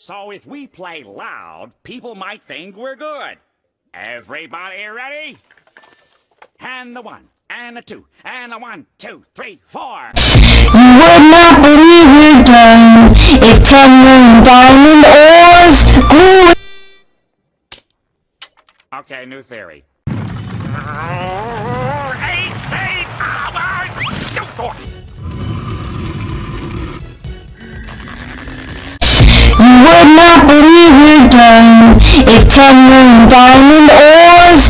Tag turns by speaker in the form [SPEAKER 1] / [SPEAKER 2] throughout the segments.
[SPEAKER 1] So if we play loud, people might think we're good. Everybody ready? And the one, and the two, and the one, two, three, four.
[SPEAKER 2] You would not believe your game if ten million diamond ores grew.
[SPEAKER 1] Okay, new theory.
[SPEAKER 2] Ten million diamond ores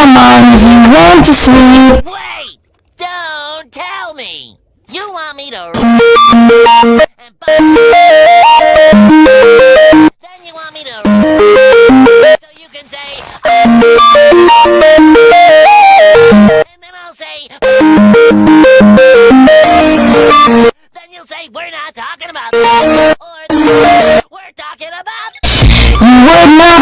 [SPEAKER 2] the mines you went to sleep.
[SPEAKER 3] Wait! Don't tell me! You want me to then you want me to so you can say and then I'll say then you'll say we're not talking about that or we're talking about
[SPEAKER 2] would not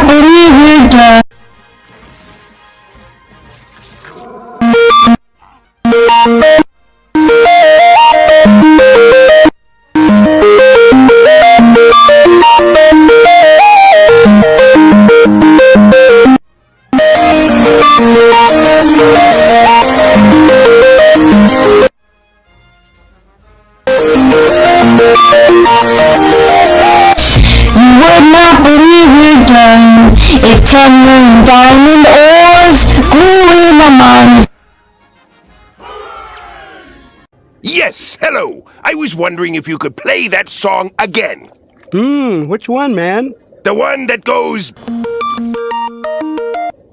[SPEAKER 4] I was wondering if you could play that song again.
[SPEAKER 5] Hmm, which one, man?
[SPEAKER 4] The one that goes,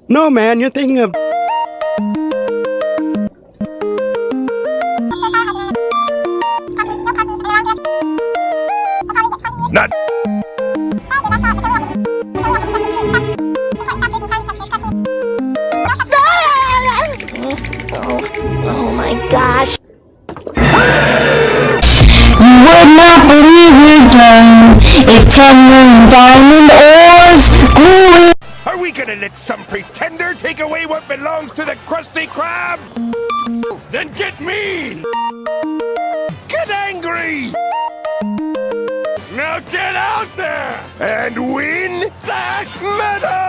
[SPEAKER 5] No, man, you're thinking of.
[SPEAKER 4] not.
[SPEAKER 3] Oh oh my gosh!
[SPEAKER 2] You would not believe game if ten million diamond ores grew.
[SPEAKER 4] Are we gonna let some pretender take away what belongs to the Krusty Krab? Then get mean! Get angry! Now get out there! And win that medal!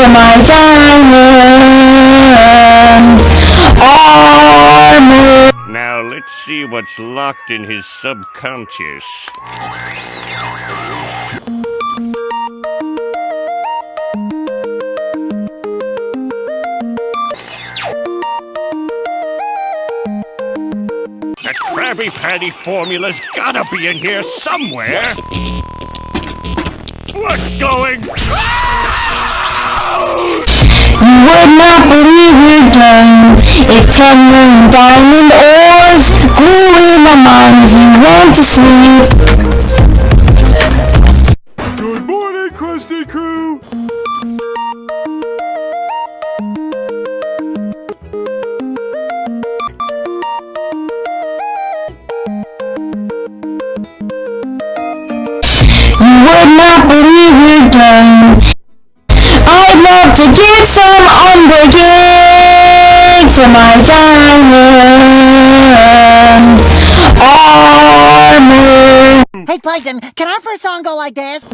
[SPEAKER 2] For my diamond armor.
[SPEAKER 6] Now let's see what's locked in his subconscious. That Krabby Patty formula's gotta be in here somewhere. What's going?
[SPEAKER 2] You would not believe your game if ten million diamond ores grew in the mines you went to sleep. You would not believe. I'd love to get some unbreaking for my diamond armor.
[SPEAKER 3] Hey Plankton, can our first song go like this?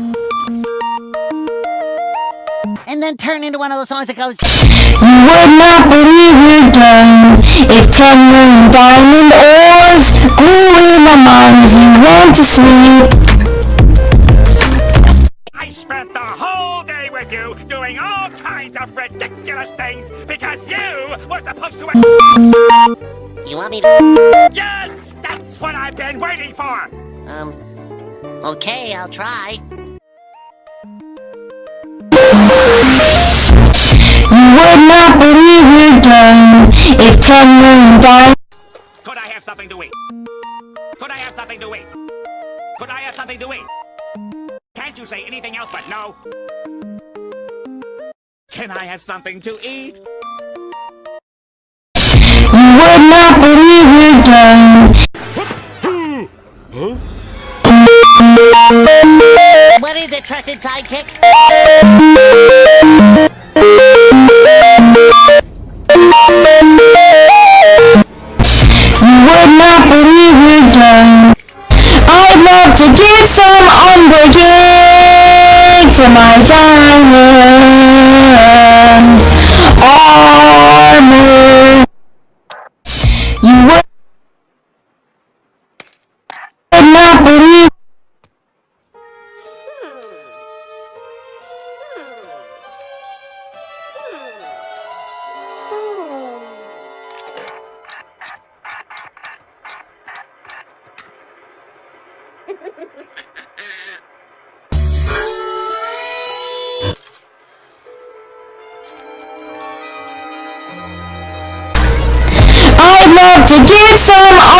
[SPEAKER 3] And then turn into one of those songs that goes
[SPEAKER 2] You would not believe your game if ten million diamond ores grew in my mind as you went to sleep.
[SPEAKER 1] Doing all kinds of ridiculous things because you were supposed to.
[SPEAKER 3] You want me to
[SPEAKER 1] Yes! That's what I've been waiting for!
[SPEAKER 3] um Okay, I'll try.
[SPEAKER 2] You would not believe your game if ten million diamond.
[SPEAKER 1] Could I have something to eat? Could I have something to eat? Could I have something to eat? Can't you say anything else but no? Can I have something to eat?
[SPEAKER 2] You would not believe me. game.
[SPEAKER 3] What is it, trusted sidekick? You would not believe your.
[SPEAKER 2] I'd love to get some on the game for my diamond.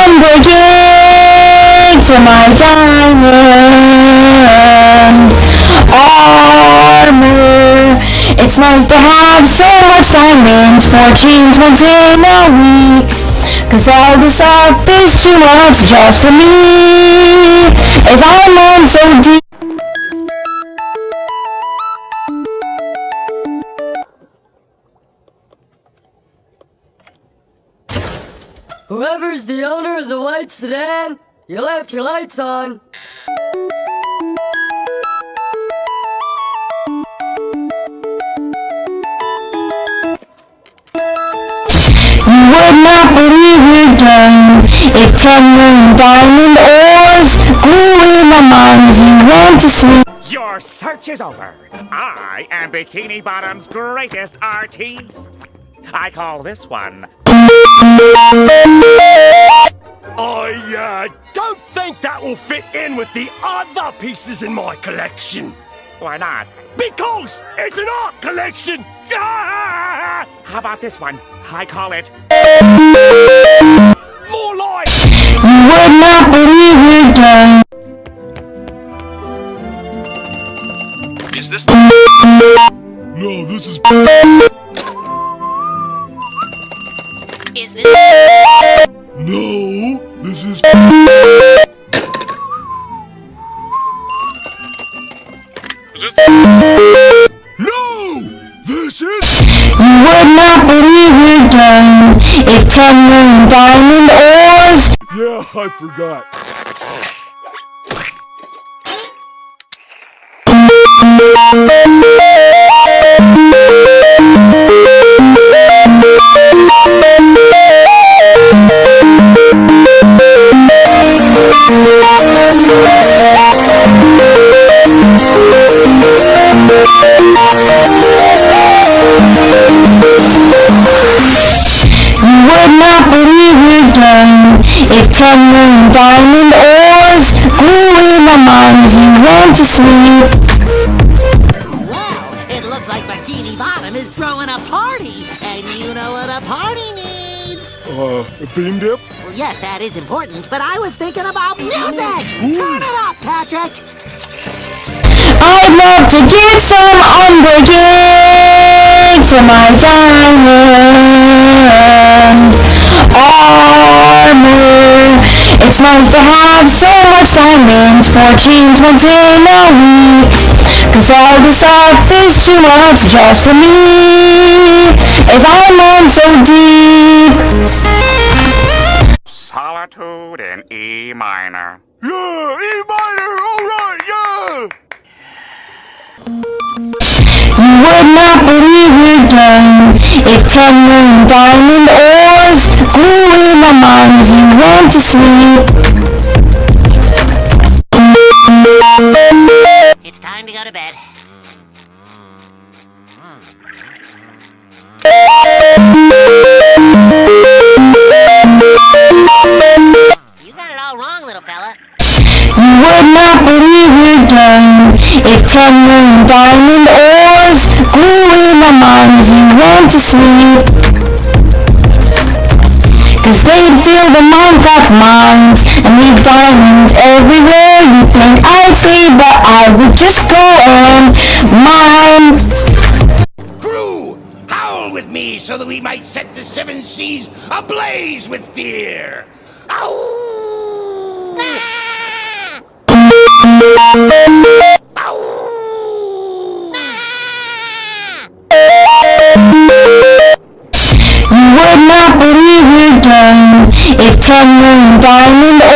[SPEAKER 2] Unbreaking for my diamond armor. It's nice to have so much diamonds for change once in a week. Cause all this stuff is too much just for me. As I'm on so deep.
[SPEAKER 7] Whoever's the owner of the white sedan, you left your lights on.
[SPEAKER 2] You would not believe your game if ten million diamond ores grew in the mines you went to sleep.
[SPEAKER 1] Your search is over. I am Bikini Bottom's greatest artiste. I call this one
[SPEAKER 4] I uh, don't think that will fit in with the other pieces in my collection.
[SPEAKER 1] Why not?
[SPEAKER 4] Because it's an art collection! Ah!
[SPEAKER 1] How about this one? I call it
[SPEAKER 4] More like
[SPEAKER 2] You would not believe your game.
[SPEAKER 8] Is this
[SPEAKER 9] No, this is
[SPEAKER 3] Is
[SPEAKER 9] no. This is
[SPEAKER 8] is this
[SPEAKER 9] no. This is
[SPEAKER 2] You would not believe your game if ten million diamond ores
[SPEAKER 4] Yeah, I forgot.
[SPEAKER 2] If ten million diamond ores grew in the mines you went to sleep.
[SPEAKER 3] Well, it looks like Bikini Bottom is throwing a party, and you know what a party needs.
[SPEAKER 4] Uh, a bean dip?
[SPEAKER 3] Well, yes, that is important, but I was thinking about music. Turn it up, Patrick.
[SPEAKER 2] I'd love to get some unbreaking for my diamond armor. It's nice to have so much diamonds for change once in a week. Cause all this stuff is too much just for me. As I'm on so deep.
[SPEAKER 1] Solitude in E minor.
[SPEAKER 4] Yeah, E minor, alright, yeah!
[SPEAKER 2] You would not believe your game if ten million diamond ores grew in the you went to sleep.
[SPEAKER 3] It's time to go to bed. You got it all wrong, little fella.
[SPEAKER 2] You would not believe your game if ten million diamond ores grew in the mines you went to sleep. They'd fill the Minecraft mines and leave diamonds everywhere. You think I'd see, but I would just go and mine.
[SPEAKER 4] Crew, howl with me so that we might set the seven seas ablaze with fear. Ow!
[SPEAKER 2] 10 million diamond